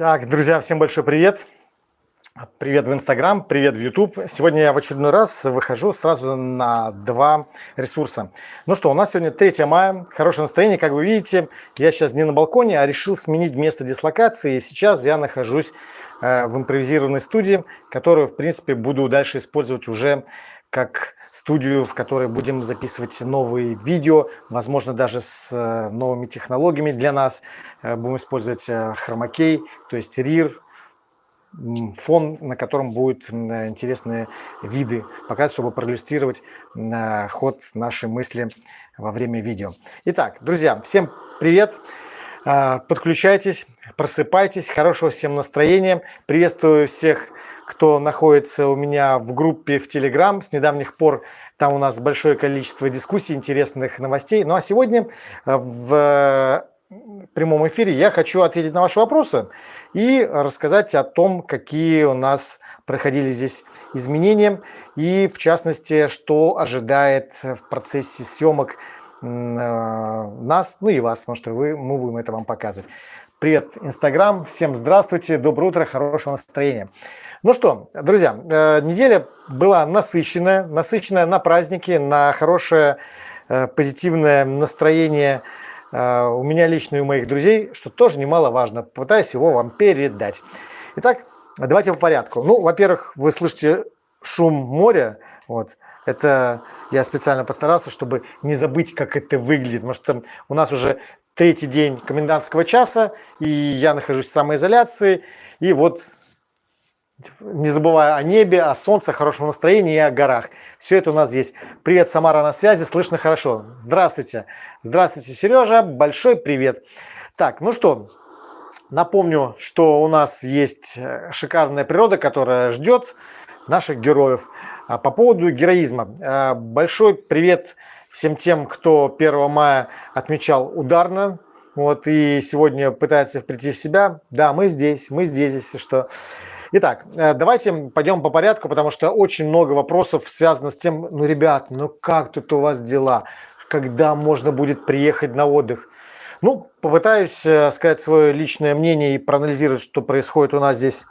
Так, друзья, всем большой привет. Привет в Инстаграм, привет в YouTube. Сегодня я в очередной раз выхожу сразу на два ресурса. Ну что, у нас сегодня 3 мая, хорошее настроение. Как вы видите, я сейчас не на балконе, а решил сменить место дислокации. И сейчас я нахожусь э, в импровизированной студии, которую, в принципе, буду дальше использовать уже как студию, в которой будем записывать новые видео, возможно, даже с э, новыми технологиями для нас. Э, будем использовать э, хромакей, то есть RIR, фон, на котором будут интересные виды показывать, чтобы проиллюстрировать ход нашей мысли во время видео. Итак, друзья, всем привет! Подключайтесь, просыпайтесь, хорошего всем настроения. Приветствую всех кто находится у меня в группе в Telegram. С недавних пор там у нас большое количество дискуссий, интересных новостей. Ну а сегодня э, в прямом эфире я хочу ответить на ваши вопросы и рассказать о том, какие у нас проходили здесь изменения и, в частности, что ожидает в процессе съемок э, нас, ну и вас, потому что вы, мы будем это вам показывать. Привет, Инстаграм, всем здравствуйте, доброе утро, хорошего настроения. Ну что, друзья, э, неделя была насыщенная, насыщенная на праздники, на хорошее э, позитивное настроение э, у меня лично и у моих друзей, что тоже немаловажно. Попытаюсь его вам передать. Итак, давайте по порядку. Ну, во-первых, вы слышите шум моря. Вот. Это я специально постарался, чтобы не забыть, как это выглядит. Потому что у нас уже третий день комендантского часа, и я нахожусь в самоизоляции. И вот не забывая о небе, о солнце, хорошем настроении и о горах. Все это у нас есть. Привет, Самара на связи, слышно хорошо. Здравствуйте. Здравствуйте, Сережа, большой привет. Так, ну что, напомню, что у нас есть э, шикарная природа, которая ждет наших героев. А по поводу героизма. Э, большой привет всем тем, кто 1 мая отмечал ударно. Вот, и сегодня пытается прийти в себя. Да, мы здесь, мы здесь, если что. Итак, э, давайте пойдем по порядку, потому что очень много вопросов связано с тем, ну, ребят, ну как тут у вас дела? Когда можно будет приехать на отдых? Ну, попытаюсь э, сказать свое личное мнение и проанализировать, что происходит у нас здесь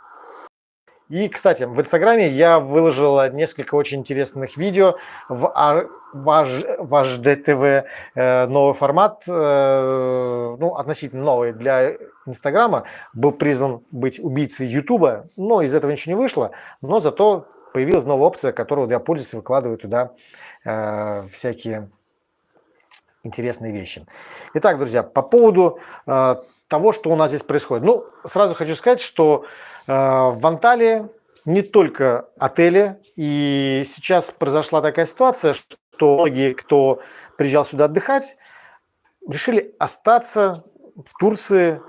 и, кстати, в Инстаграме я выложил несколько очень интересных видео в, ваш, ваш ДТВ, э, новый формат, э, ну, относительно новый для Инстаграма, был призван быть убийцей Ютуба, но из этого ничего не вышло, но зато появилась новая опция, которую я пользуюсь выкладываю туда э, всякие интересные вещи. Итак, друзья, по поводу э, того, что у нас здесь происходит. Ну, сразу хочу сказать, что э, в Анталии не только отели, и сейчас произошла такая ситуация, что многие, кто приезжал сюда отдыхать, решили остаться в Турции,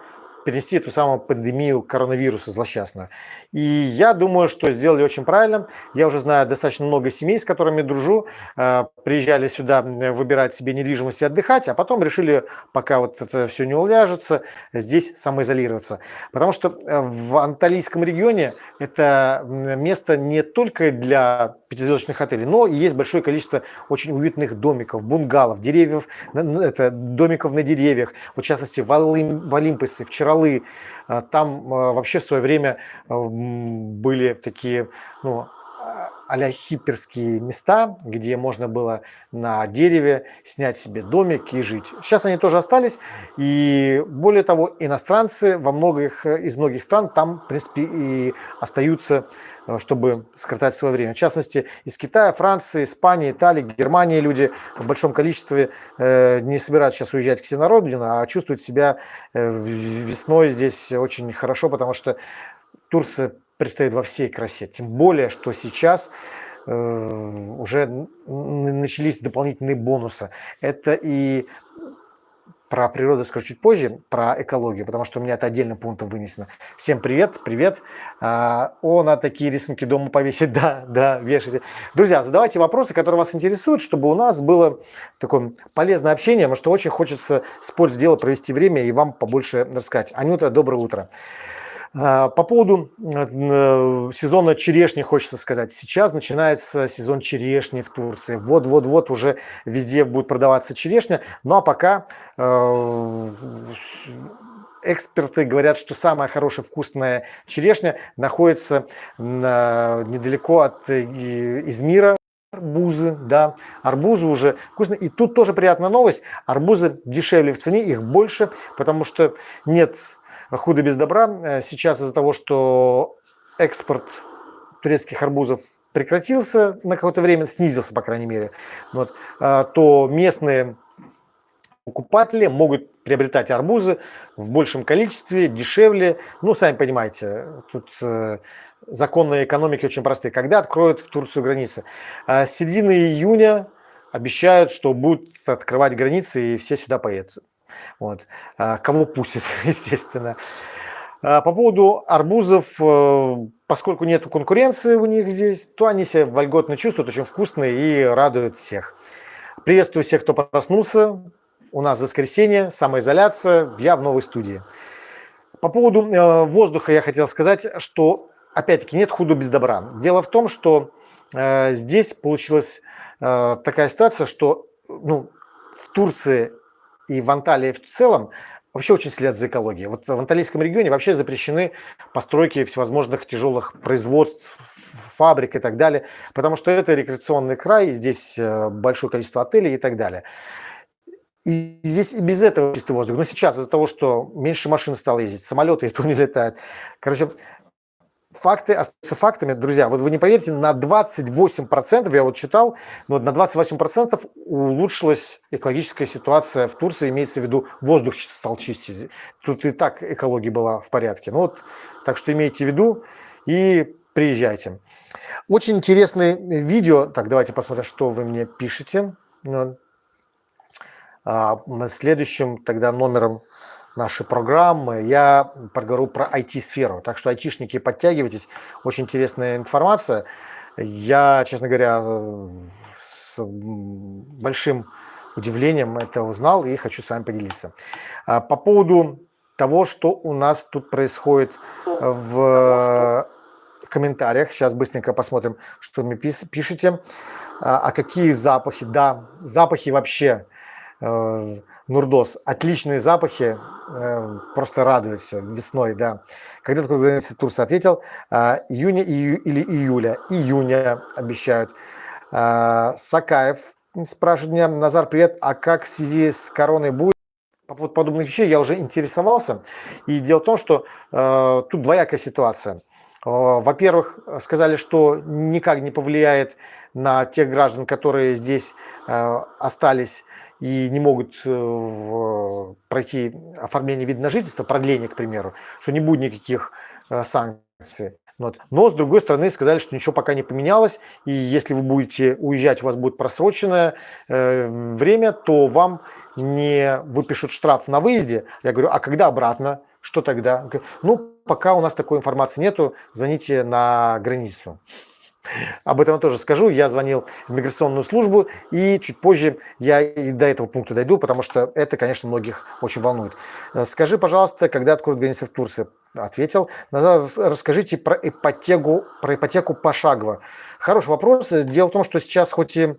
перенести эту самую пандемию коронавируса злосчастную. И я думаю, что сделали очень правильно. Я уже знаю достаточно много семей, с которыми дружу, э, приезжали сюда выбирать себе недвижимость и отдыхать, а потом решили, пока вот это все не уляжется, здесь самоизолироваться. Потому что э, в Анталийском регионе это место не только для пятизвездочных отелей, но есть большое количество очень уютных домиков, bunгалов, деревьев, это, домиков на деревьях, в частности в, Олим, в Олимпосе, в Чаралы. А, там а, вообще в свое время а, были такие ну, а хиперские места, где можно было на дереве снять себе домик и жить. Сейчас они тоже остались, и более того, иностранцы во многих, из многих стран там, в принципе, и остаются, чтобы скоротать свое время. В частности, из Китая, Франции, Испании, Италии, Германии люди в большом количестве э, не собираются сейчас уезжать к себе на родину, а чувствуют себя э, весной здесь очень хорошо, потому что Турция предстоит во всей красе. Тем более, что сейчас э, уже начались дополнительные бонусы. Это и про природу скажу чуть позже, про экологию, потому что у меня это отдельным пунктом вынесено. Всем привет, привет. А, о, на такие рисунки дома повесить, да, да, вешайте. Друзья, задавайте вопросы, которые вас интересуют, чтобы у нас было такое полезное общение, потому что очень хочется с пользой дела провести время и вам побольше рассказать. Анюта, доброе утро. А, по поводу э, сезона черешни хочется сказать. Сейчас начинается сезон черешни в Турции. Вот-вот-вот уже везде будет продаваться черешня. Ну а пока э, эксперты говорят, что самая хорошая вкусная черешня находится на, недалеко от э, Измира, арбузы, да, арбузы уже вкусные. И тут тоже приятная новость, арбузы дешевле в цене, их больше, потому что нет худа без добра. Э, сейчас из-за того, что экспорт турецких арбузов прекратился на какое-то время, снизился, по крайней мере, вот, э, то местные покупатели могут приобретать арбузы в большем количестве, дешевле. Ну, сами понимаете, тут э, законы экономики очень простые. Когда откроют в Турцию границы? А с середины июня обещают, что будут открывать границы и все сюда поедут. Вот. А кого пустят, естественно. А по поводу арбузов, э, поскольку нет конкуренции у них здесь, то они себя вольготно чувствуют, очень вкусные и радуют всех. Приветствую всех, кто проснулся. У нас воскресенье, самоизоляция, я в новой студии. По поводу э, воздуха я хотел сказать, что опять-таки нет худо без добра. Дело в том, что э, здесь получилась э, такая ситуация, что ну, в Турции и в Анталии в целом вообще очень следят за экологией. Вот в Анталийском регионе вообще запрещены постройки всевозможных тяжелых производств, фабрик и так далее, потому что это рекреационный край, здесь э, большое количество отелей и так далее. И здесь и без этого чистый воздух. Но сейчас из-за того, что меньше машин стало ездить, самолеты и то не летают. Короче, факты остаются фактами, друзья. Вот вы не поверите, на 28%, я вот читал, но на 28% улучшилась экологическая ситуация в Турции, имеется в виду воздух стал чистить. Тут и так экология была в порядке. Ну вот, так что имейте в виду и приезжайте. Очень интересное видео. Так, давайте посмотрим, что вы мне пишете. А, следующим тогда номером нашей программы я поговорю про IT-сферу. Так что айтишники, подтягивайтесь. Очень интересная информация. Я, честно говоря, с большим удивлением это узнал и хочу с вами поделиться. А, по поводу того, что у нас тут происходит в комментариях. Сейчас быстренько посмотрим, что вы пишете. А, а какие запахи? Да, запахи вообще Нурдос. Отличные запахи, э, просто радует все весной, да. Когда такой границы Турция ответил, э, июня или июля, июня обещают. Сакаев спрашивает меня, Назар, привет, а как в связи с короной будет? По поводу подобных вещей я уже интересовался. И дело в том, что э, тут двоякая ситуация. Во-первых, сказали, что никак не повлияет на тех граждан, которые здесь э, остались и не могут э, пройти оформление вида на жительство, продление, к примеру, что не будет никаких э, санкций. Вот. Но, с другой стороны, сказали, что ничего пока не поменялось, и если вы будете уезжать, у вас будет просроченное э, время, то вам не выпишут штраф на выезде. Я говорю, а когда обратно? Что тогда? Ну, пока у нас такой информации нету, звоните на границу. Об этом я тоже скажу. Я звонил в миграционную службу, и чуть позже я и до этого пункта дойду, потому что это, конечно, многих очень волнует. Э, скажи, пожалуйста, когда откроют границы в Турции? Ответил. Расскажите про ипотеку, про ипотеку пошагово. Хороший вопрос. Дело в том, что сейчас хоть и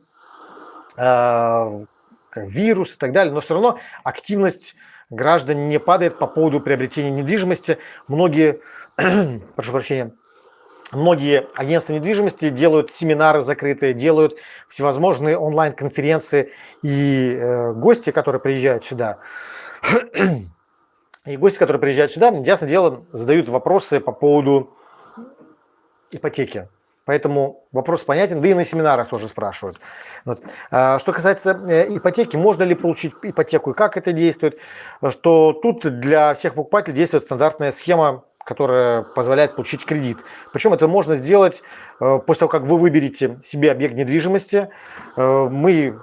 э, вирус и так далее, но все равно активность граждан не падает по поводу приобретения недвижимости. Многие, прошу прощения, Многие агентства недвижимости делают семинары закрытые, делают всевозможные онлайн-конференции. И э, гости, которые приезжают сюда, и гости, которые приезжают сюда, ясно дело, задают вопросы по поводу ипотеки. Поэтому вопрос понятен, да и на семинарах тоже спрашивают. Вот. А, что касается э, ипотеки, можно ли получить ипотеку и как это действует, что тут для всех покупателей действует стандартная схема которая позволяет получить кредит. Причем это можно сделать э, после того, как вы выберете себе объект недвижимости. Э, мы,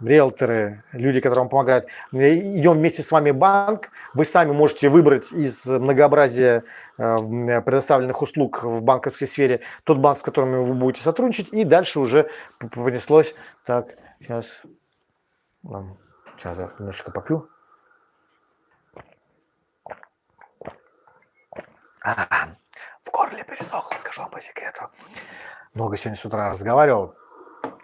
риэлторы, люди, которые вам помогают, э, идем вместе с вами в банк. Вы сами можете выбрать из многообразия предоставленных услуг в банковской сфере тот банк, с которым вы будете сотрудничать. И дальше уже понеслось. Так, сейчас, сейчас я немножечко попью. А, в горле пересохло, скажу вам по секрету. Много сегодня с утра разговаривал.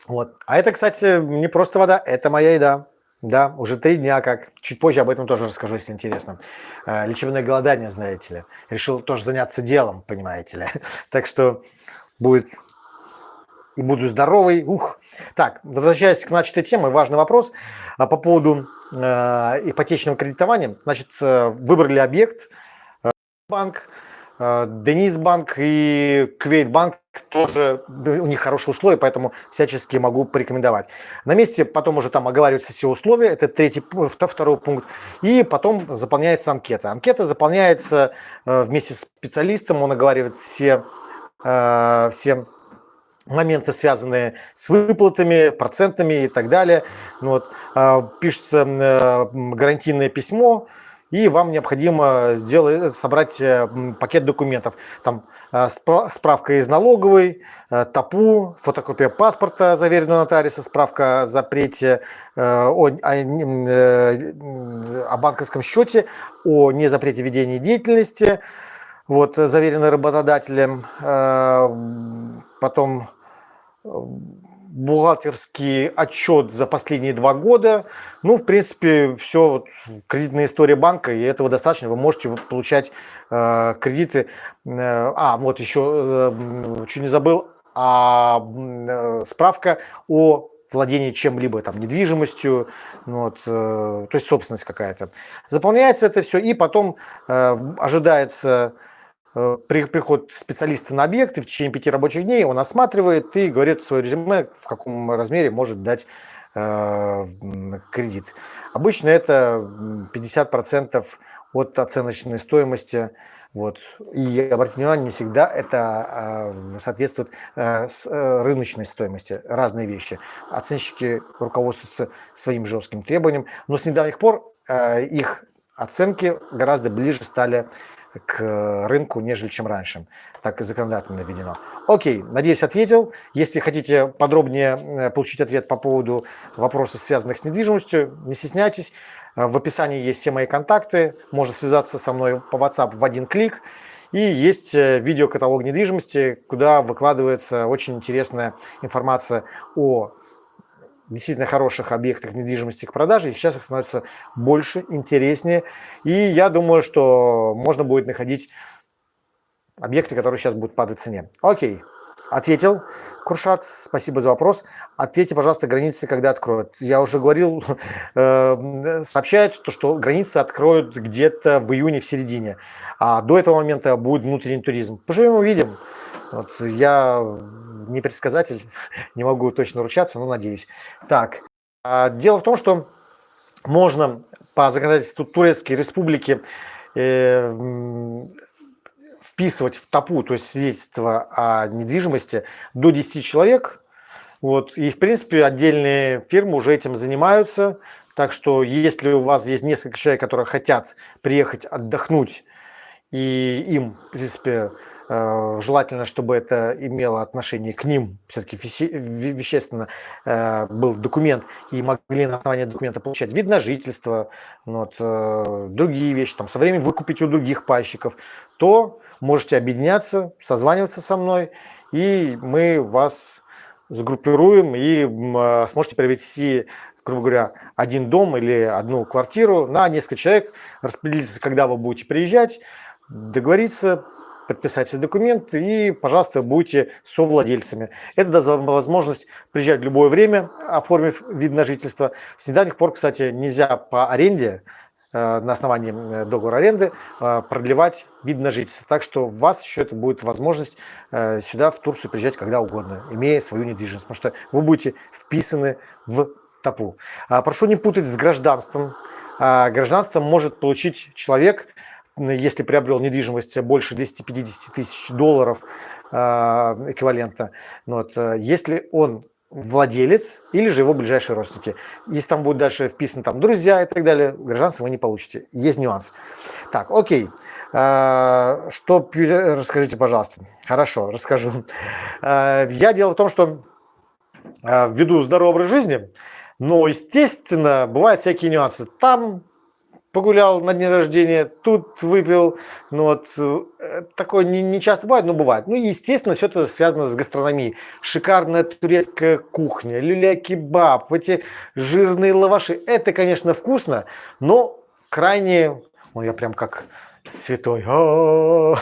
Вот. А это, кстати, не просто вода, это моя еда. Да, уже три дня как. Чуть позже об этом тоже расскажу, если интересно. Э, лечебное голодание, знаете ли. Решил тоже заняться делом, понимаете ли. Так что будет и буду здоровый. Ух. Так, возвращаясь к начатой теме, важный вопрос а по поводу э, ипотечного кредитования. Значит, э, выбрали объект, банк, Денис банк и Квейт банк тоже у них хорошие условия, поэтому всячески могу порекомендовать. На месте потом уже там оговариваются все условия, это третий, второй пункт, и потом заполняется анкета. Анкета заполняется э, вместе с специалистом, он оговаривает все, э, все моменты, связанные с выплатами, процентами и так далее. Ну вот, э, пишется гарантийное письмо, и вам необходимо сделать, собрать пакет документов. Там Э, справка из налоговой, э, ТАПУ, фотокопия паспорта, заверенного нотариуса, справка о запрете э, о, о, о банковском счете, о незапрете ведения деятельности, вот, заверенный работодателем, потом бухгалтерский отчет за последние два года. Ну, в принципе, все вот, кредитная история банка, и этого достаточно. Вы можете получать э, кредиты. Э, а, вот еще, э, чуть не забыл, а, э, справка о владении чем-либо, там, недвижимостью, ну вот, э, то есть собственность какая-то. Заполняется это все, и потом э, ожидается при, приход специалиста на объект, и в течение пяти рабочих дней он осматривает и говорит свое резюме, в каком размере может дать э, кредит. Обычно это 50% от оценочной стоимости. Вот. И обратите внимание, не всегда это э, соответствует э, с, э, рыночной стоимости. Разные вещи. Оценщики руководствуются своим жестким требованием, но с недавних пор э, их оценки гораздо ближе стали к рынку, нежели чем раньше. Так и законодательно введено. Окей, надеюсь, ответил. Если хотите подробнее э, получить ответ по поводу вопросов, связанных с недвижимостью, не стесняйтесь. Э, в описании есть все мои контакты. Можно связаться со мной по WhatsApp в один клик. И есть э, видеокаталог недвижимости, куда выкладывается очень интересная информация о действительно хороших объектах недвижимости к продаже, и сейчас их становится больше, интереснее. И я думаю, что можно будет находить объекты, которые сейчас будут падать в цене. Окей, ответил. Куршат, спасибо за вопрос. Ответьте, пожалуйста, границы когда откроют. Я уже говорил, э, сообщают, что, границы откроют где-то в июне, в середине. А до этого момента будет внутренний туризм. Поживем увидим. Вот я не предсказатель, не могу точно ручаться, но надеюсь. Так, а, дело в том, что можно по законодательству Турецкой Республики э, вписывать в ТАПУ, то есть свидетельство о недвижимости, до 10 человек. Вот. И, в принципе, отдельные фирмы уже этим занимаются. Так что, если у вас есть несколько человек, которые хотят приехать отдохнуть, и им, в принципе, желательно, чтобы это имело отношение к ним, все-таки вещественно э, был документ, и могли на основании документа получать вид на жительство, вот, э, другие вещи, там, со временем выкупить у других пайщиков, то можете объединяться, созваниваться со мной, и мы вас сгруппируем и сможете приобрести грубо говоря, один дом или одну квартиру на несколько человек, распределиться, когда вы будете приезжать, договориться, подписать все документы и, пожалуйста, будьте совладельцами. Это даст вам возможность приезжать в любое время, оформив вид на жительство. С недавних пор, кстати, нельзя по аренде, э, на основании э, договора аренды, э, продлевать вид на жительство. Так что у вас еще это будет возможность сюда, в Турцию, приезжать когда угодно, имея свою недвижимость, потому что вы будете вписаны в ТАПУ. А, прошу не путать с гражданством. А, гражданство может получить человек, если приобрел недвижимость больше 250 тысяч долларов а, эквивалента, ну вот, э, если он владелец или же его ближайшие родственники. Если там будет дальше вписано там друзья и так далее, гражданство вы не получите. Есть нюанс. Так, окей. А, что расскажите, пожалуйста. Хорошо, расскажу. А, я дело в том, что веду здоровый образ жизни, но, естественно, бывают всякие нюансы. Там погулял на дне рождения, тут выпил, ну вот, э, такое не, не часто бывает, но бывает. Ну, естественно, все это связано с гастрономией. Шикарная турецкая кухня, люля-кебаб, эти жирные лаваши, это, конечно, вкусно, но крайне, ну, я прям как святой, а,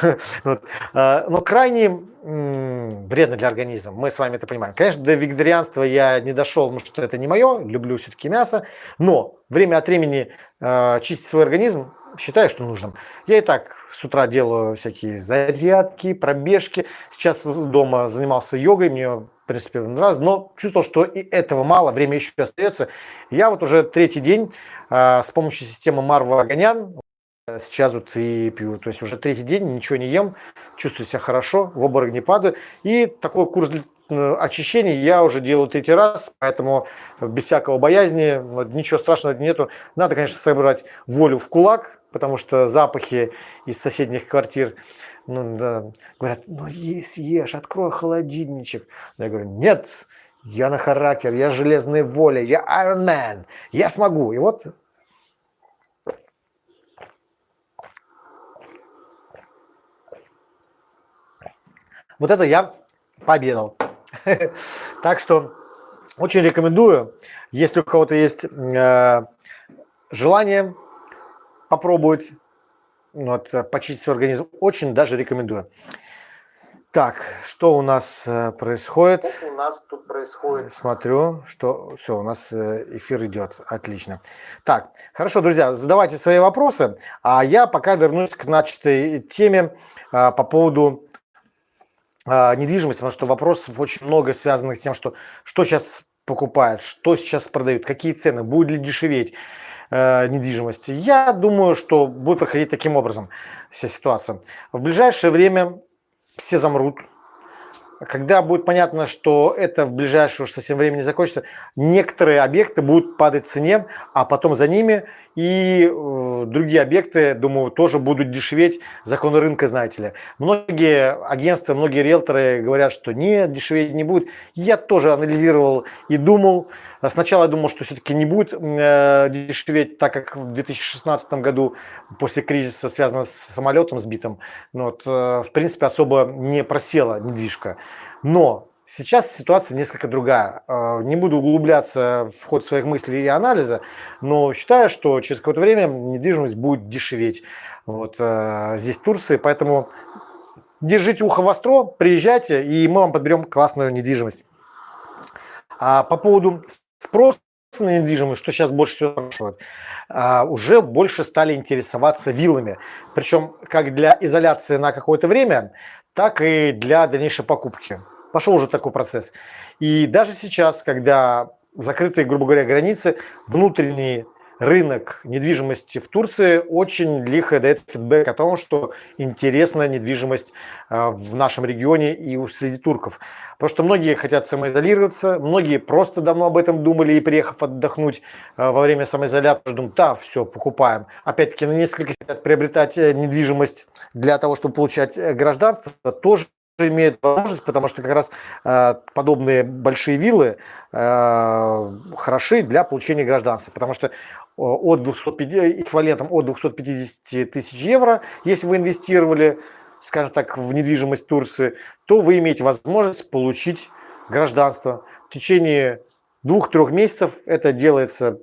но крайне вредно для организма, мы с вами это понимаем. Конечно, до вегетарианства я не дошел, потому что это не мое, люблю все-таки мясо, но время от времени э, чистить свой организм считаю, что нужным. Я и так с утра делаю всякие зарядки, пробежки. Сейчас дома занимался йогой, мне в принципе нравится, но чувствовал, что и этого мало, время еще остается. Я вот уже третий день э, с помощью системы Марва Аганян Сейчас вот и пью, то есть уже третий день ничего не ем, чувствую себя хорошо, в обморок не падаю. И такой курс э, очищения я уже делаю третий раз, поэтому без всякого боязни, ничего страшного нету. Надо, конечно, собрать волю в кулак, потому что запахи из соседних квартир ну, да, говорят, ну съешь, открой холодильничек. Я говорю, нет, я на характер, я железная воля, я Iron Man, я смогу. И вот Вот это я пообедал. Так что очень рекомендую, если у кого-то есть э, желание попробовать вот, почистить свой организм, очень даже рекомендую. Так, что у нас э, происходит? Что у нас тут происходит? Смотрю, что все, у нас э, эфир идет. Отлично. Так, хорошо, друзья, задавайте свои вопросы, а я пока вернусь к начатой теме по поводу недвижимость, потому что вопросов очень много связанных с тем, что, что сейчас покупают, что сейчас продают, какие цены, будет ли дешеветь э, недвижимость. Я думаю, что будет проходить таким образом вся ситуация. В ближайшее время все замрут, когда будет понятно, что это в ближайшее уж совсем времени закончится, некоторые объекты будут падать в цене, а потом за ними и э, другие объекты, думаю, тоже будут дешеветь. Законы рынка, знаете ли. Многие агентства, многие риэлторы говорят, что нет, дешеветь не будет. Я тоже анализировал и думал. Сначала я думал, что все-таки не будет э, дешеветь, так как в 2016 году после кризиса, связанного с самолетом сбитым, ну, вот, э, в принципе, особо не просела недвижка. Но Сейчас ситуация несколько другая. Э, не буду углубляться в ход своих мыслей и анализа, но считаю, что через какое-то время недвижимость будет дешеветь вот, э, здесь Турции. Поэтому держите ухо востро, приезжайте, и мы вам подберем классную недвижимость. А по поводу спроса на недвижимость, что сейчас больше всего спрашивают, а, уже больше стали интересоваться виллами. Причем как для изоляции на какое-то время, так и для дальнейшей покупки. Пошел уже такой процесс. И даже сейчас, когда закрытые, грубо говоря, границы, внутренний рынок недвижимости в Турции очень лихо дает фидбэк о том, что интересна недвижимость а, в нашем регионе и у среди турков. Потому что многие хотят самоизолироваться, многие просто давно об этом думали и приехав отдохнуть а, во время самоизоляции, думают, да, все, покупаем. Опять-таки на несколько хотят приобретать э, недвижимость для того, чтобы получать э, гражданство, тоже имеют возможность, потому что как раз э, подобные большие виллы э, хороши для получения гражданства, потому что от 250, эквивалентом от 250 тысяч евро, если вы инвестировали, скажем так, в недвижимость Турции, то вы имеете возможность получить гражданство. В течение двух-трех месяцев это делается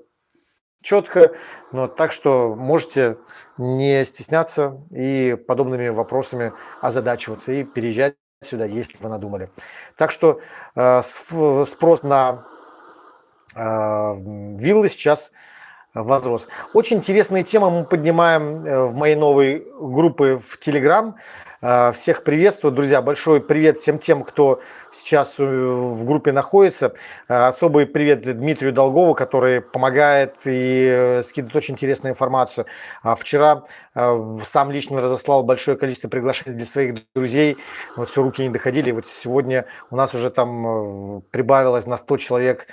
четко, но так что можете не стесняться и подобными вопросами озадачиваться и переезжать сюда, если вы надумали. Так что э, спрос на э, виллы сейчас возрос. Очень интересные темы мы поднимаем э, в моей новой группе в Telegram. Э, всех приветствую, друзья. Большой привет всем тем, кто сейчас э, в группе находится. Особый привет Дмитрию Долгову, который помогает и скидывает очень интересную информацию. А вчера сам лично разослал большое количество приглашений для своих друзей. Вот все руки не доходили. Вот сегодня у нас уже там прибавилось на 100 человек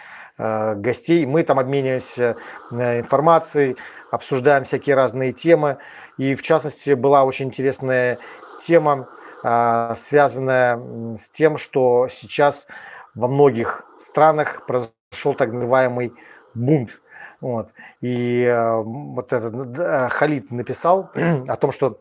гостей. Мы там обмениваемся э, информацией, обсуждаем всякие разные темы. И в частности была очень интересная тема, э, связанная с тем, что сейчас во многих странах произошел так называемый бунт. Вот. И э, вот этот э, Халид написал о том, что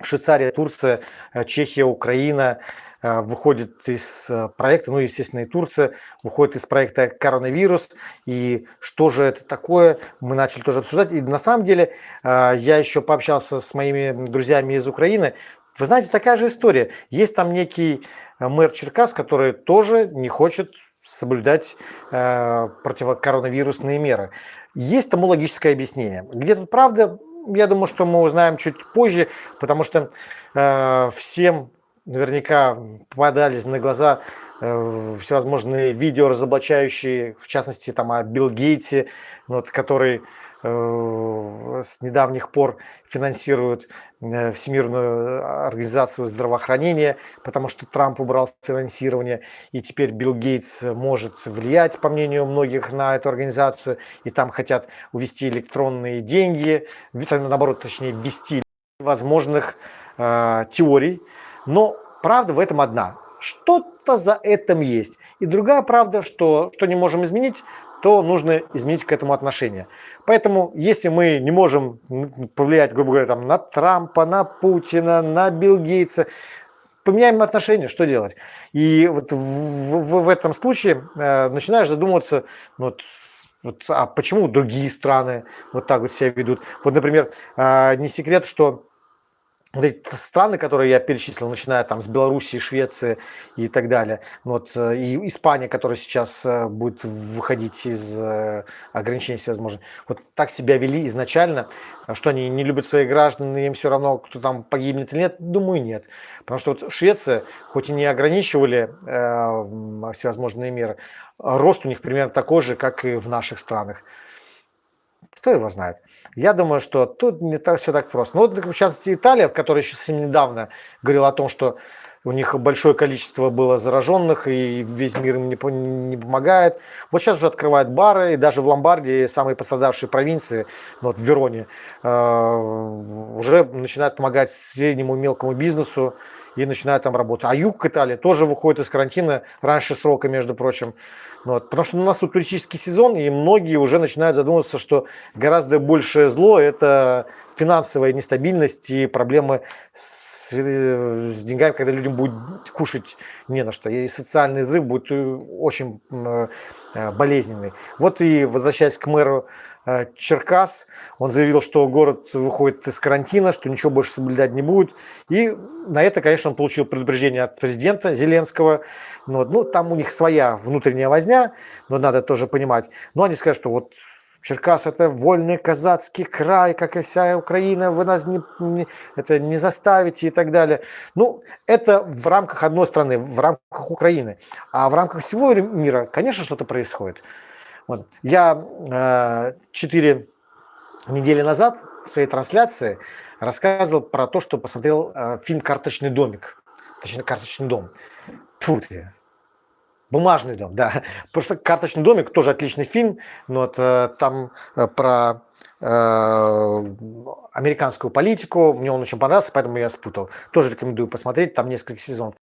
Швейцария, Турция, э, Чехия, Украина э, выходит из э, проекта, ну, естественно, и Турция выходит из проекта коронавирус. И что же это такое, мы начали тоже обсуждать. И на самом деле я еще пообщался с моими друзьями из Украины. Вы знаете, такая же история. Есть там некий мэр Черкас, который тоже не хочет соблюдать противокоронавирусные меры. Есть тому логическое объяснение. Где тут правда, я думаю, что мы узнаем чуть позже, потому что э, всем наверняка попадались на глаза э, всевозможные видео разоблачающие, в частности, там о Билл Гейтсе, вот, который с недавних пор финансируют э, Всемирную организацию здравоохранения, потому что Трамп убрал финансирование, и теперь Билл Гейтс может влиять, по мнению многих, на эту организацию, и там хотят увести электронные деньги, наоборот, точнее, ввести возможных э, теорий. Но правда в этом одна. Что-то за этим есть. И другая правда, что, что не можем изменить, то нужно изменить к этому отношение. Поэтому, если мы не можем повлиять, грубо говоря, там, на Трампа, на Путина, на Билл Гейтса, поменяем отношения, что делать? И вот в, в, в этом случае э, начинаешь задумываться, ну, вот, вот, а почему другие страны вот так вот себя ведут? Вот, например, э, не секрет, что вот эти страны, которые я перечислил, начиная там с Белоруссии, Швеции и так далее, вот, э, и Испания, которая сейчас э, будет выходить из э, ограничений всевозможных, вот так себя вели изначально, что они не любят своих граждан, им все равно, кто там погибнет или нет, думаю, нет. Потому что вот Швеция, хоть и не ограничивали э, всевозможные меры, рост у них примерно такой же, как и в наших странах. Кто его знает? Я думаю, что тут не так, все так просто. Ну, вот, в частности, Италия, в которой еще совсем недавно говорила о том, что у них большое количество было зараженных, и весь мир им не, не помогает. Вот сейчас уже открывают бары, и даже в Ломбардии, самые пострадавшие провинции, ну, вот в Вероне, э, уже начинают помогать среднему и мелкому бизнесу, и начинают там работать. А юг Италии тоже выходит из карантина раньше срока, между прочим. Вот, потому что у нас тут туристический сезон, и многие уже начинают задумываться, что гораздо большее зло – это финансовая нестабильность и проблемы с, э, с деньгами, когда людям будет кушать не на что. И социальный взрыв будет э, очень э, болезненный. Вот и возвращаясь к мэру Черкас. Он заявил, что город выходит из карантина, что ничего больше соблюдать не будет. И на это, конечно, он получил предупреждение от президента Зеленского. Но, ну, там у них своя внутренняя возня, но надо тоже понимать. Но они скажут, что вот Черкас – это вольный казацкий край, как и вся Украина, вы нас не, не, это не заставите и так далее. Ну, это в рамках одной страны, в рамках Украины. А в рамках всего мира, конечно, что-то происходит. Вот. Я четыре недели назад в своей трансляции рассказывал про то, что посмотрел э, фильм «Карточный домик». Точнее, «Карточный дом». Фу ты. Бумажный дом, да. Потому что «Карточный домик» тоже отличный фильм, но вот, э, там э, про э, американскую политику. Мне он очень понравился, поэтому я спутал. Тоже рекомендую посмотреть, там несколько сезонов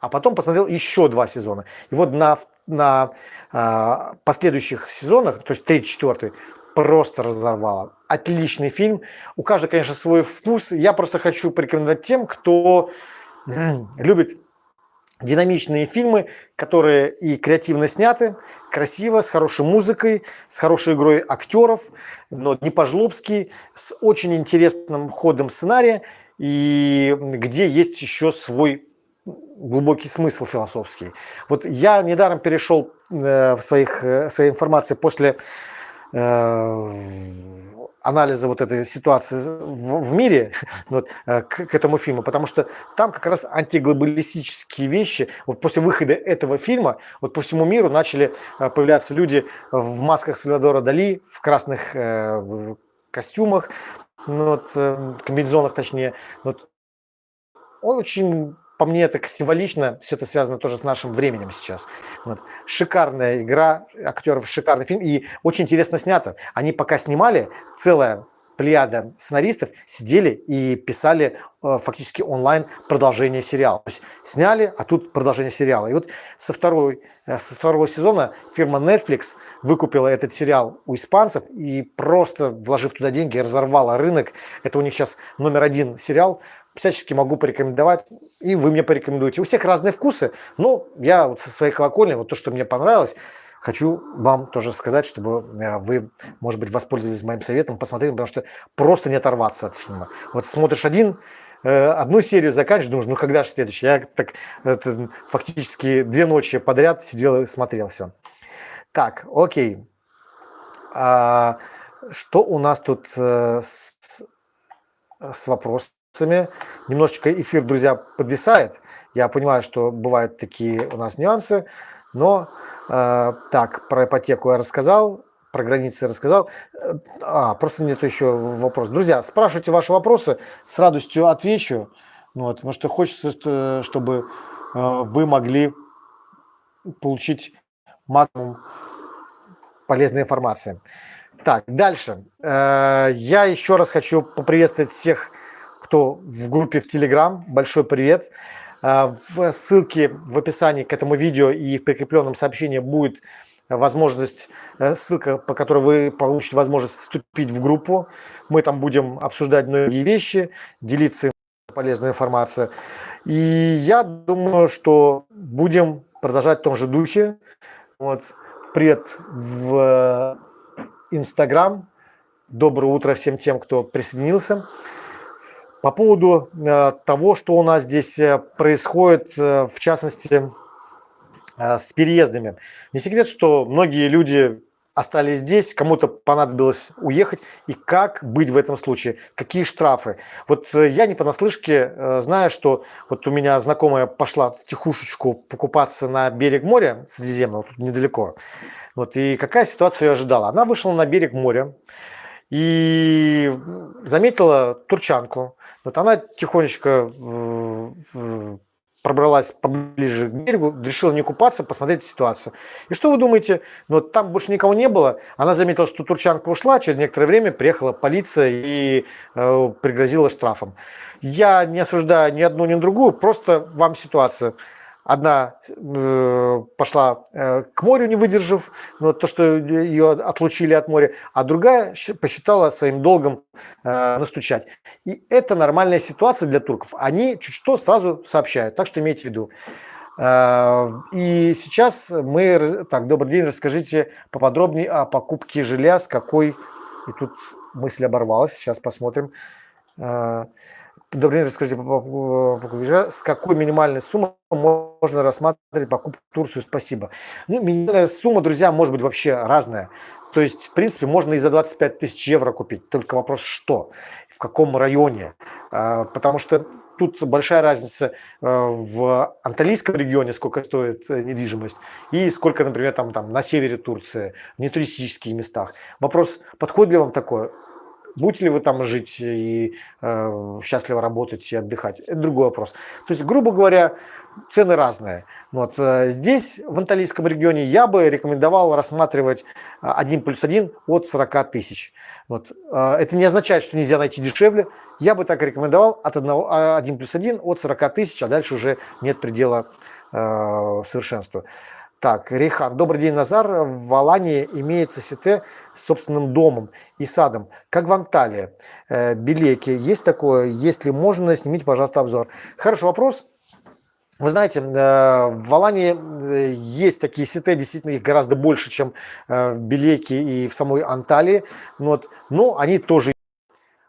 а потом посмотрел еще два сезона. И вот на, на э, последующих сезонах, то есть третий, четвертый, просто разорвало. Отличный фильм. У каждого, конечно, свой вкус. Я просто хочу порекомендовать тем, кто любит динамичные фильмы, которые и креативно сняты, красиво, с хорошей музыкой, с хорошей игрой актеров, но не по-жлобски, с очень интересным ходом сценария, и где есть еще свой глубокий смысл философский. Вот я недаром перешел э, в своих, э, своей информации после э, анализа вот этой ситуации в, в мире вот, к, к этому фильму, потому что там как раз антиглобалистические вещи, вот после выхода этого фильма, вот по всему миру начали появляться люди в масках Сальвадора Дали, в красных э, костюмах, ну, вот, комбинезонах точнее, вот, очень по мне это символично, все это связано тоже с нашим временем сейчас. Вот. Шикарная игра актеров, шикарный фильм и очень интересно снято. Они пока снимали, целая плеяда сценаристов сидели и писали э, фактически онлайн продолжение сериала. То есть сняли, а тут продолжение сериала. И вот со, второй, э, со второго сезона фирма Netflix выкупила этот сериал у испанцев и просто, вложив туда деньги, разорвала рынок. Это у них сейчас номер один сериал. Всячески могу порекомендовать, и вы мне порекомендуете. У всех разные вкусы, но я вот со своей колокольни, вот то, что мне понравилось, хочу вам тоже сказать, чтобы э, вы, может быть, воспользовались моим советом, посмотрели, потому что просто не оторваться от фильма. Вот смотришь один, э, одну серию заканчиваешь, думаешь, ну когда же следующий? Я так это, фактически две ночи подряд сидел и смотрел все. Так, окей. А, что у нас тут э, с, с вопросами? Немножечко эфир, друзья, подвисает. Я понимаю, что бывают такие у нас нюансы, но Э, так, про ипотеку я рассказал, про границы рассказал. Э, а, просто нет еще вопрос. Друзья, спрашивайте ваши вопросы, с радостью отвечу. Ну, вот, потому что хочется, чтобы э, вы могли получить максимум полезной информации. Так, дальше. Я еще раз хочу поприветствовать всех, кто в группе в Телеграм. Большой привет. А, в ссылке в описании к этому видео и в прикрепленном сообщении будет возможность, э, ссылка, по которой вы получите возможность вступить в группу. Мы там будем обсуждать многие вещи, делиться полезной информацией. И я думаю, что будем продолжать в том же духе. Вот. Привет в Инстаграм. Доброе утро всем тем, кто присоединился. По поводу э, того, что у нас здесь э, происходит, э, в частности, с переездами. Не секрет, что многие люди остались здесь, кому-то понадобилось уехать, и как быть в этом случае, какие штрафы. Вот я не понаслышке знаю, что вот у меня знакомая пошла в тихушечку покупаться на берег моря Средиземного, тут недалеко. Вот, и какая ситуация ее ожидала? Она вышла на берег моря и заметила турчанку, вот она тихонечко пробралась поближе к берегу, решила не купаться, посмотреть ситуацию. И что вы думаете? Ну, там больше никого не было. Она заметила, что турчанка ушла, через некоторое время приехала полиция и э, пригрозила штрафом. Я не осуждаю ни одну, ни другую, просто вам ситуация. Одна э, пошла э, к морю, не выдержав, но то, что ее отлучили от моря, а другая посчитала своим долгом э, настучать. И это нормальная ситуация для турков. Они чуть что сразу сообщают, так что имейте в виду. И сейчас мы... Так, добрый день, расскажите поподробнее о покупке жилья, с какой... И тут мысль оборвалась, сейчас посмотрим. Э, Добрый день, расскажите, с какой минимальной суммой можно рассматривать покупку в Турцию? Спасибо. Ну, минимальная сумма, друзья, может быть вообще разная. То есть, в принципе, можно и за 25 тысяч евро купить. Только вопрос, что, в каком районе. А, потому что тут большая разница а, в Анталийском регионе, сколько стоит э, недвижимость, и сколько, например, там, там на севере Турции, в нетуристических местах. Вопрос, подходит ли вам такое? Будете ли вы там жить и э, счастливо работать и отдыхать, это другой вопрос. То есть, грубо говоря, цены разные. Вот, э, здесь, в Анталийском регионе, я бы рекомендовал рассматривать 1 плюс 1 от 40 тысяч. Вот, э, это не означает, что нельзя найти дешевле. Я бы так рекомендовал от 1, 1 плюс 1 от 40 тысяч, а дальше уже нет предела э, совершенства. Так, Рейхан. Добрый день, Назар. В Алании имеется сите с собственным домом и садом, как в Анталии. Э, Белеки. Есть такое? Если можно, снимите, пожалуйста, обзор. Хороший вопрос. Вы знаете, э, в Алании э, есть такие сеты, действительно их гораздо больше, чем в Белеке и в самой Анталии. Вот. Но они тоже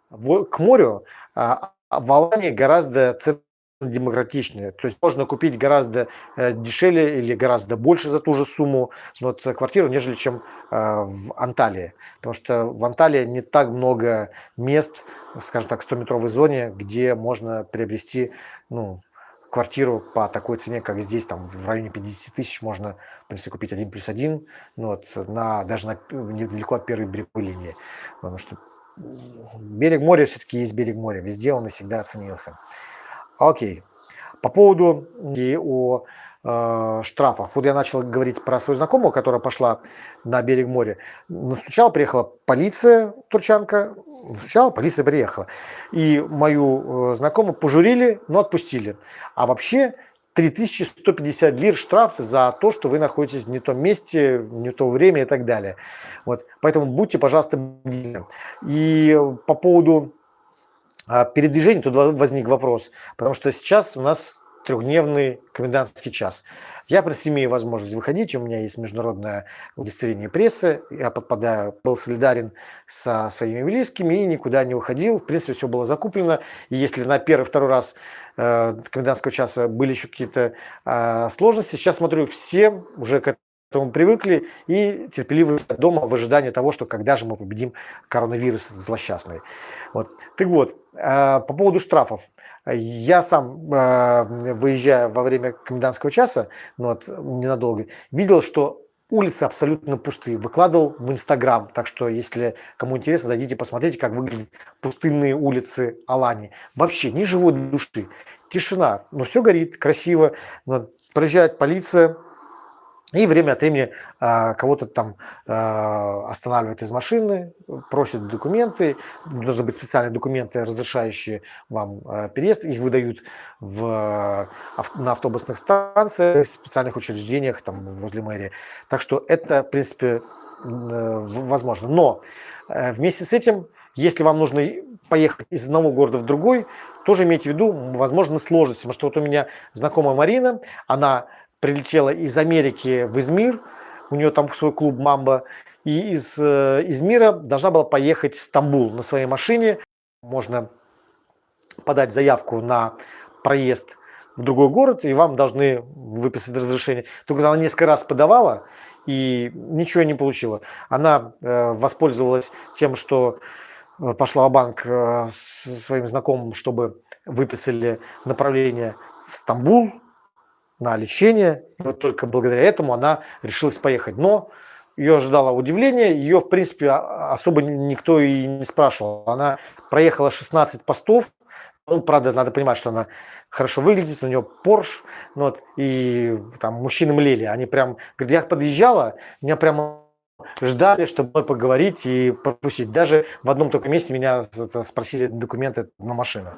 к морю. А в Алании гораздо цены демократичнее. То есть можно купить гораздо э, дешевле или гораздо больше за ту же сумму вот, квартиру, нежели чем э, в Анталии. Потому что в Анталии не так много мест, скажем так, в 100-метровой зоне, где можно приобрести ну, квартиру по такой цене, как здесь, там в районе 50 тысяч можно, в принципе, купить один плюс один, ну, вот, на, даже на, недалеко от первой береговой линии. Потому что берег моря все-таки есть берег моря, везде он и всегда оценился. Окей. По поводу и о э, штрафах. Вот я начал говорить про свою знакомую, которая пошла на берег моря. Сначала приехала полиция, турчанка, сначала полиция приехала. И мою э, знакомую пожурили, но отпустили. А вообще 3150 лир штраф за то, что вы находитесь не в том месте, не в то время и так далее. Вот. Поэтому будьте, пожалуйста, бдительны. И по поводу а, передвижения тут возник вопрос, потому что сейчас у нас трехдневный комендантский час. Я, имею возможность выходить, у меня есть международное удостоверение прессы, я подпадаю, был солидарен со своими близкими и никуда не уходил. В принципе, все было закуплено. И если на первый-второй раз э, комендантского часа были еще какие-то э, сложности, сейчас смотрю, все уже к этому привыкли и терпеливы дома в ожидании того, что когда же мы победим коронавирус злосчастный. Вот. Так вот, э, по поводу штрафов. Я сам, э, выезжая во время комендантского часа, ну вот, ненадолго, видел, что улицы абсолютно пустые. Выкладывал в Инстаграм, так что, если кому интересно, зайдите посмотрите, как выглядят пустынные улицы Алани. Вообще ни живой души, тишина, но все горит, красиво. Проезжает полиция, и время от времени а, кого-то там а, останавливает из машины, просит документы. Должны быть специальные документы, разрешающие вам а, переезд. Их выдают в, на автобусных станциях, в специальных учреждениях там, возле мэрии. Так что это, в принципе, возможно. Но э, вместе с этим, если вам нужно поехать из одного города в другой, тоже имейте в виду, возможно, сложности. Потому что вот у меня знакомая Марина, она прилетела из Америки в Измир, у нее там свой клуб «Мамба», и из э, Измира должна была поехать в Стамбул на своей машине. Можно подать заявку на проезд в другой город, и вам должны выписать разрешение. Только она несколько раз подавала, и ничего не получила. Она э, воспользовалась тем, что э, пошла в банк э, своим знакомым, чтобы выписали направление в Стамбул, на лечение. Вот только благодаря этому она решилась поехать. Но ее ожидало удивление, ее, в принципе, а, особо никто и не спрашивал. Она проехала 16 постов, ну, правда, надо понимать, что она хорошо выглядит, у нее Porsche, ну, вот, и там мужчины млели, они прям, говорят, я подъезжала, меня прямо ждали, чтобы поговорить и пропустить. Даже в одном только месте меня спросили документы на машину.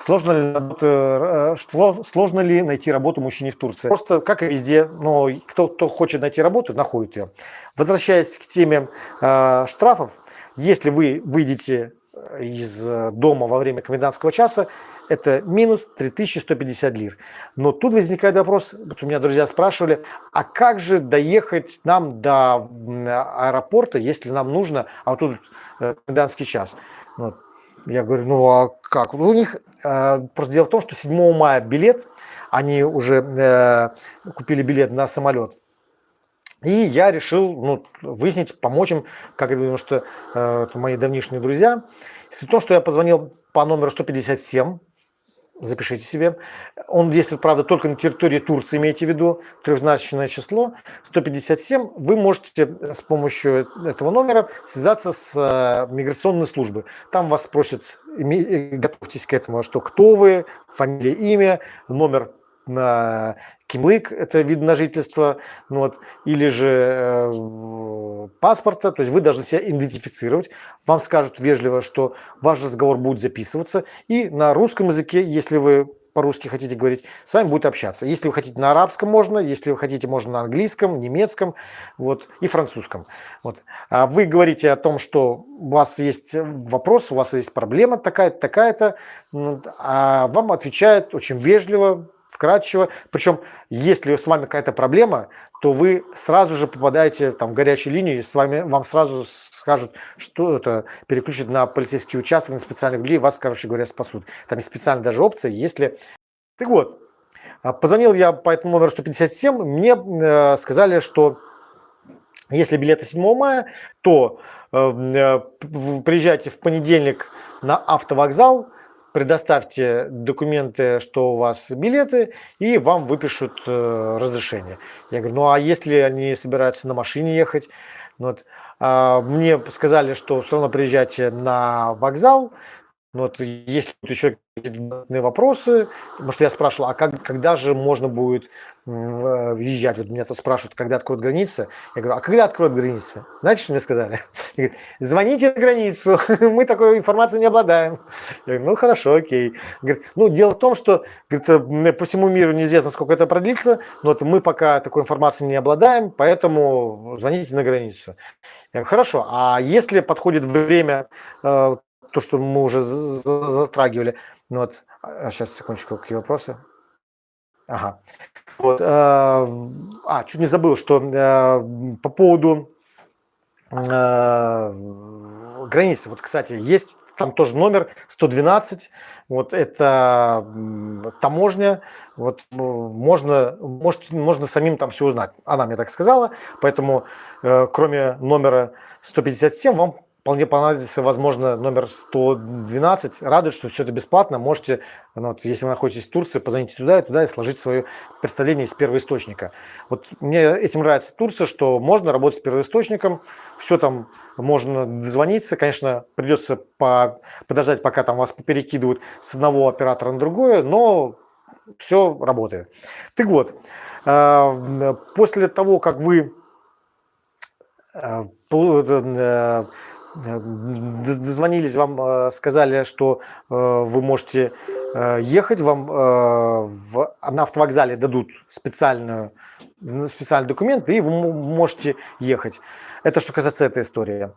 Сложно ли, э, сложно ли найти работу мужчине в Турции? Просто, как и везде, но кто, кто хочет найти работу, находит ее. Возвращаясь к теме э, штрафов, если вы выйдете из дома во время комендантского часа, это минус 3150 лир. Но тут возникает вопрос, вот у меня друзья спрашивали, а как же доехать нам до аэропорта, если нам нужно, а вот тут э, комендантский час. Вот. Я говорю, ну а как? Ну, у них э, просто дело в том, что 7 мая билет, они уже э, купили билет на самолет. И я решил ну, выяснить, помочь им, как я думаю, что э, это мои давнишние друзья. Суть в том, что я позвонил по номеру 157, запишите себе. Он действует, правда, только на территории Турции, имейте в виду, трехзначное число, 157. Вы можете с помощью этого номера связаться с э, миграционной службой. Там вас спросят, готовьтесь к этому, что кто вы, фамилия, имя, номер на кимлык, это вид на жительство, ну вот, или же э, паспорта, то есть вы должны себя идентифицировать, вам скажут вежливо, что ваш разговор будет записываться, и на русском языке, если вы по-русски хотите говорить, с вами будет общаться. Если вы хотите на арабском можно, если вы хотите можно на английском, немецком вот, и французском. Вот. А вы говорите о том, что у вас есть вопрос, у вас есть проблема такая-то, такая-то, а вам отвечают очень вежливо, вкратчиво. Причем, если с вами какая-то проблема, то вы сразу же попадаете там, в горячую линию, и с вами, вам сразу скажут, что это переключит на полицейский участок, на специальных людей, вас, короче говоря, спасут. Там есть специальная даже опция, если... Так вот, а, позвонил я по этому номеру 157, мне э, сказали, что если билеты 7 мая, то э, э, приезжайте в понедельник на автовокзал, предоставьте документы, что у вас билеты, и вам выпишут э, разрешение. Я говорю, ну а если они собираются на машине ехать? Ну вот, а, мне сказали, что все равно приезжайте на вокзал, Ну, вот, если еще какие-то вопросы, потому что я спрашивал, а как, когда же можно будет Э, въезжать. Вот меня тут спрашивают, когда откроют границы. Я говорю, а когда откроют границы? Знаете, что мне сказали? Говорят, Звоните на границу, мы такой информацией не обладаем. Я говорю, ну хорошо, окей. Говорит, ну дело в том, что говорит, по всему миру неизвестно, сколько это продлится, но вот мы пока такой информацией не обладаем, поэтому звоните на границу. Я говорю, хорошо, а если подходит время, э, то, что мы уже затрагивали, ну вот, сейчас, а, секундочку, какие вопросы? Ага. Вот, э, а, чуть не забыл, что э, по поводу э, границы. Вот, кстати, есть там тоже номер 112. Вот это таможня. Вот можно, может, можно самим там все узнать. Она мне так сказала. Поэтому, э, кроме номера 157, вам вполне понадобится, возможно, номер 112. Радует, что все это бесплатно. Можете, ну, вот, если вы находитесь в Турции, позвоните туда и туда и сложить свое представление из первоисточника. Вот мне этим нравится Турция, что можно работать с первоисточником, все там можно дозвониться. Конечно, придется по, подождать, пока там вас перекидывают с одного оператора на другое, но все работает. Так вот, э, после того, как вы э, э, дозвонились, вам э, сказали, что э, вы можете э, ехать, вам на автовокзале дадут специальную, специальный документ, и вы можете ехать. Это что касается этой истории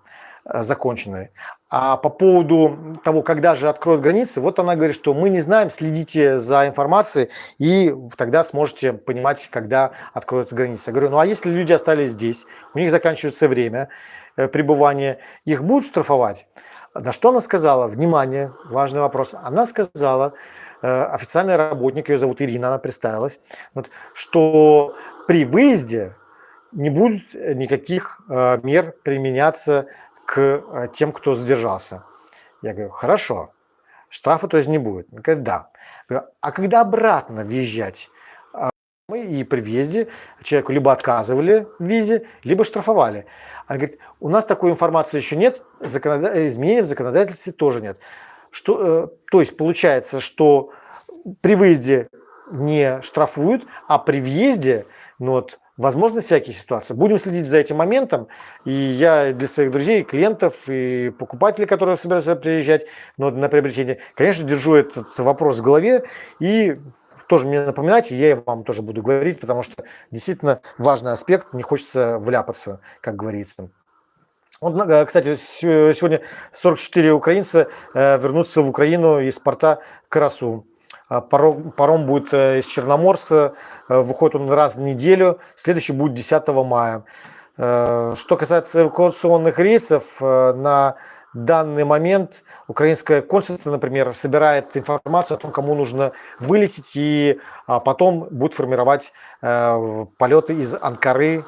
законченной. А по поводу того, когда же откроют границы, вот она говорит, что мы не знаем, следите за информацией, и тогда сможете понимать, когда откроют границы. Я говорю, ну а если люди остались здесь, у них заканчивается время, Э, пребывания, их будут штрафовать? На что она сказала? Внимание, важный вопрос. Она сказала, э, официальный работник, ее зовут Ирина, она представилась, вот, что при выезде не будет никаких э, мер применяться к тем, кто задержался. Я говорю, хорошо, штрафа то есть не будет. Она говорит, да. Говорю, а когда обратно въезжать? Мы и при въезде человеку либо отказывали в визе, либо штрафовали. Она говорит, у нас такой информации еще нет, законода... изменений в законодательстве тоже нет. Что, э, то есть получается, что при выезде не штрафуют, а при въезде, ну вот, возможно, всякие ситуации. Будем следить за этим моментом. И я для своих друзей, клиентов и покупателей, которые собираются приезжать ну, на приобретение, конечно, держу этот вопрос в голове и тоже мне напоминайте, я вам тоже буду говорить, потому что действительно важный аспект, не хочется вляпаться, как говорится. Вот, э, кстати, сегодня 44 украинца э, вернутся в Украину из порта Карасу. А паром, паром будет э, из Черноморска, выходит он раз в неделю, следующий будет 10 мая. Что касается эвакуационных рейсов, на данный момент украинское консульство, например, собирает информацию о том, кому нужно вылететь, и а, потом будет формировать э, полеты из Анкары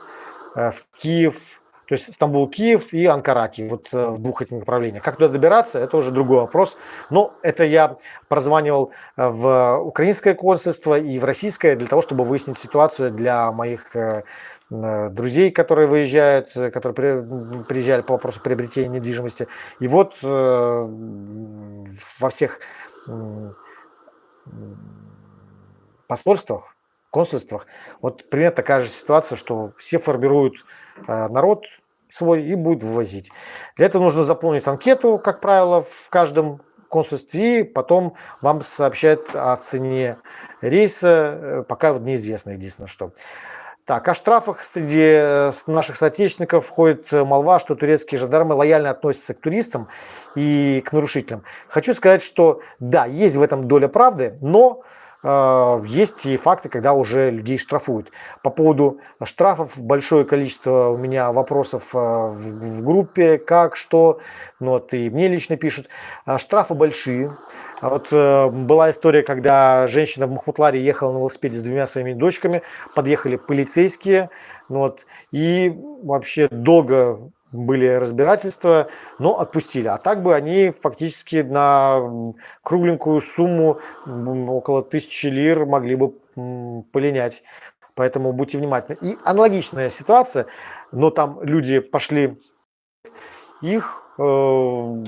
э, в Киев, то есть Стамбул, Киев и Анкара, Киев, вот э, в двух этих направлениях. Как туда добираться, это уже другой вопрос. Но это я прозванивал в украинское консульство и в российское для того, чтобы выяснить ситуацию для моих друзей, которые выезжают, э, которые приезжали по вопросу приобретения недвижимости. И вот э, во всех посольствах, консульствах, вот примерно такая же ситуация, что все формируют народ свой и будут вывозить. Для этого нужно заполнить анкету, как правило, в каждом консульстве, и потом вам сообщают о цене рейса, пока вот неизвестно единственное что. Так, о штрафах среди э, наших соотечественников ходит э, молва, что турецкие жандармы лояльно относятся к туристам и к нарушителям. Хочу сказать, что да, есть в этом доля правды, но есть и факты, когда уже людей штрафуют. По поводу штрафов большое количество у меня вопросов э, в, группе, как, что, ну, вот и мне лично пишут. Штрафы большие, а вот э, была история, когда женщина в Махмутларе ехала на велосипеде с двумя своими дочками, подъехали полицейские, ну, вот, и вообще долго были разбирательства, но отпустили. А так бы они фактически на кругленькую сумму, около тысячи лир, могли бы полинять. Поэтому будьте внимательны. И аналогичная ситуация, но там люди пошли, их э,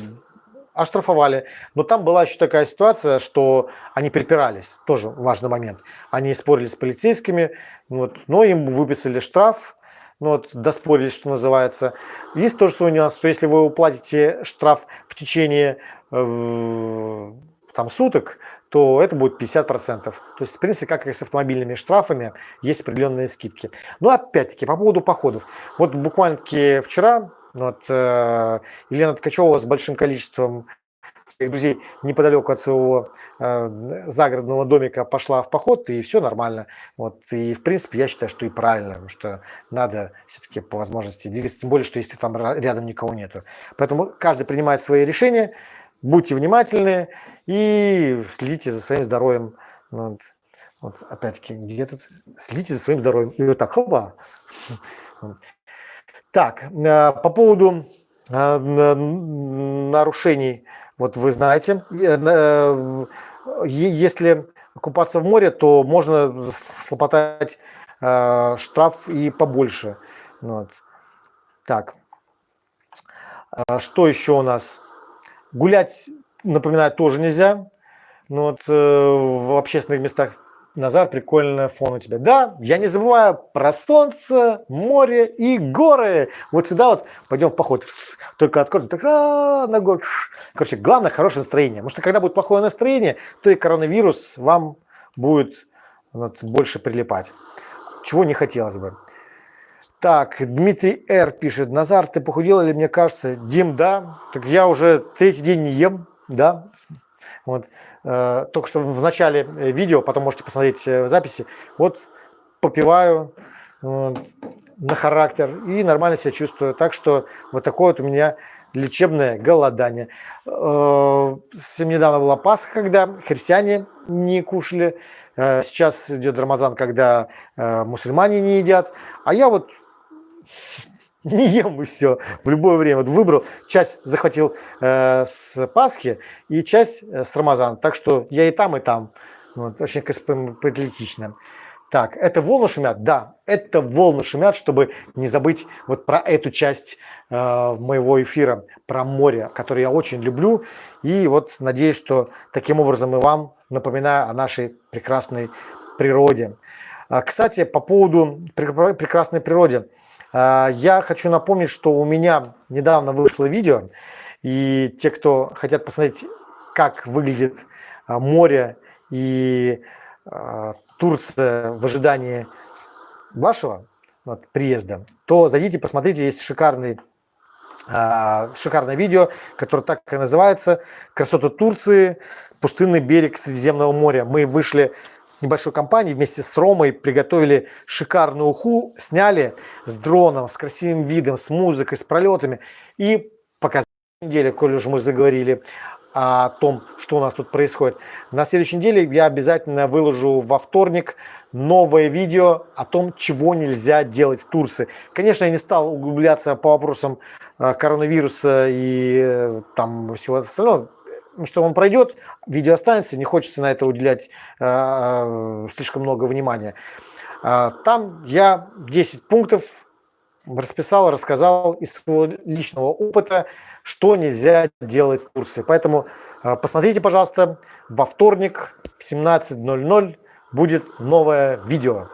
оштрафовали. Но там была еще такая ситуация, что они припирались, тоже важный момент. Они спорили с полицейскими, вот, но им выписали штраф, ну, вот, доспорились, что называется. Есть тоже свой нюанс, что если вы уплатите штраф в течение э, там, суток, то это будет 50%. То есть, в принципе, как и с автомобильными штрафами, есть определенные скидки. Но опять-таки, по поводу походов. Вот буквально-таки вчера вот, э, Елена Ткачева с большим количеством своих друзей неподалеку от своего э, загородного домика пошла в поход, и все нормально. Вот, и, в принципе, я считаю, что и правильно, потому что надо все-таки по возможности двигаться, тем более, что если там рядом никого нету. Поэтому каждый принимает свои решения, будьте внимательны и следите за своим здоровьем. Вот, вот опять-таки, где тут? Следите за своим здоровьем. И вот так, хопа. Так, э, по поводу э, нарушений вот вы знаете, э, э, если купаться в море, то можно слопотать э, штраф и побольше. Вот. Так, что еще у нас? Гулять, напоминаю, тоже нельзя. Ну вот, в общественных местах Назар, прикольный фон у тебя. Да, я не забываю про солнце, море и горы. Вот сюда вот пойдем в поход. Только откроем, так а, на гору. Короче, главное хорошее настроение. Потому что когда будет плохое настроение, то и коронавирус вам будет вот, больше прилипать. Чего не хотелось бы. Так, Дмитрий Р. пишет. Назар, ты похудел или мне кажется? Дим, да. Так я уже третий день не ем, да. Вот. Э, только что в начале э, видео, потом можете посмотреть э, в записи, вот попиваю на характер и нормально себя чувствую. Так что вот такое вот у меня лечебное голодание. Совсем недавно была Пасха, когда христиане не кушали. Сейчас идет Рамазан, когда мусульмане не едят. А я вот не ем и все в любое время. Вот выбрал, часть захватил э, с Пасхи и часть э, с Рамазана. Так что я и там, и там. Вот, очень патриотично. Так, это волны шумят? Да, это волны шумят, чтобы не забыть вот про эту часть э, моего эфира, про море, которое я очень люблю. И вот надеюсь, что таким образом и вам напоминаю о нашей прекрасной природе. А, кстати, по поводу прекрасной природы. А, я хочу напомнить, что у меня недавно вышло видео, и те, кто хотят посмотреть, как выглядит а, море и а, Турция в ожидании вашего приезда, то зайдите, посмотрите, есть шикарный шикарное видео, которое так и называется «Красота Турции. Пустынный берег Средиземного моря». Мы вышли небольшой компанией вместе с Ромой приготовили шикарную уху, сняли с дроном, с красивым видом, с музыкой, с пролетами и показали неделе, коль уже мы заговорили о том, что у нас тут происходит. На следующей неделе я обязательно выложу во вторник новое видео о том, чего нельзя делать в Турции. Конечно, я не стал углубляться по вопросам э, коронавируса и э, там всего остального что он пройдет, видео останется, не хочется на это уделять э, слишком много внимания. Э, там я 10 пунктов расписал, рассказал из своего личного опыта, что нельзя делать в курсе. Поэтому э, посмотрите, пожалуйста, во вторник в 17.00 будет новое видео.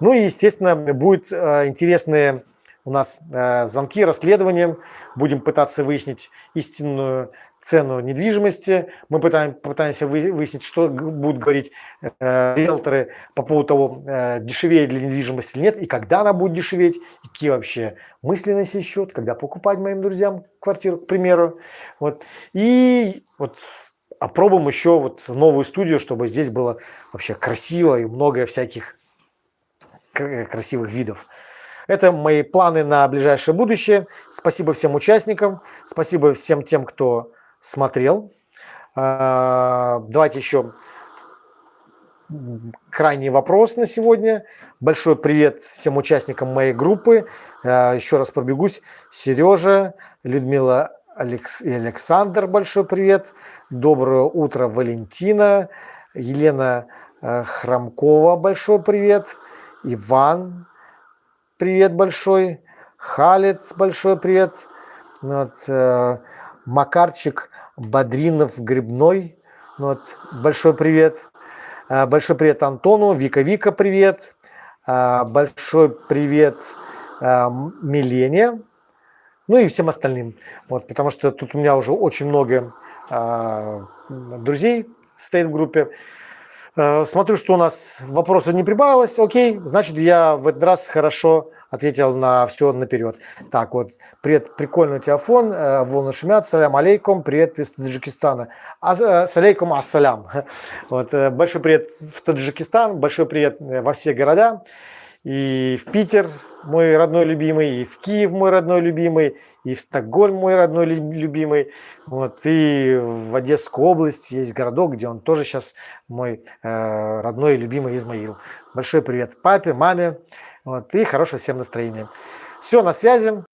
Ну и, естественно, будет э, интересные у нас э, звонки, расследования. Будем пытаться выяснить истинную цену недвижимости. Мы пытаем, пытаемся выяснить, что будут говорить э, риэлторы по поводу того, э, дешевее для недвижимости или нет, и когда она будет дешеветь, и какие вообще мысли на сей счет, когда покупать моим друзьям квартиру, к примеру. Вот. И вот опробуем еще вот новую студию, чтобы здесь было вообще красиво и много всяких красивых видов. Это мои планы на ближайшее будущее. Спасибо всем участникам, спасибо всем тем, кто смотрел. А, давайте еще крайний вопрос на сегодня. Большой привет всем участникам моей группы. А, еще раз пробегусь. Сережа, Людмила и Александр, большой привет. Доброе утро, Валентина. Елена а, Храмкова, большой привет. Иван, привет большой. Халет, большой привет. Вот, Макарчик Бодринов Грибной. Вот, большой привет. А, большой привет Антону. Вика Вика, привет. А, большой привет а, Милене. Ну и всем остальным. Вот, потому что тут у меня уже очень много друзей стоит в группе. Смотрю, что у нас вопросов не прибавилось. Окей, значит, я в этот раз хорошо ответил на все наперед. Так, вот, привет, прикольный у тебя фон, э, волны шумят, салям алейкум, привет из Таджикистана. А, э, салейкум ассалям. Вот, большой привет в Таджикистан, большой привет во все города. И в Питер, мой родной любимый, и в Киев мой родной любимый, и в Стокгольм мой родной любимый, вот, и в Одесскую область есть городок, где он тоже сейчас мой э, родной любимый Измаил. Большой привет папе, маме, вот, и хорошего всем настроения. Все, на связи.